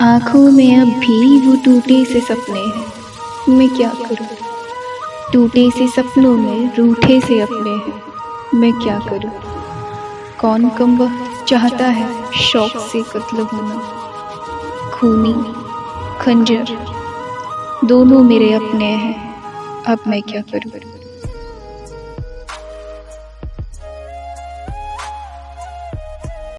आँखों में अब भी वो टूटे से सपने हैं। मैं क्या करूँ? टूटे से सपनों में रूठे से अपने हैं। मैं क्या करूँ? कौन कम वक्त चाहता है शौक से कत्ल होना? खूनी, खंजर, दोनों मेरे अपने हैं। अब मैं क्या करूँ?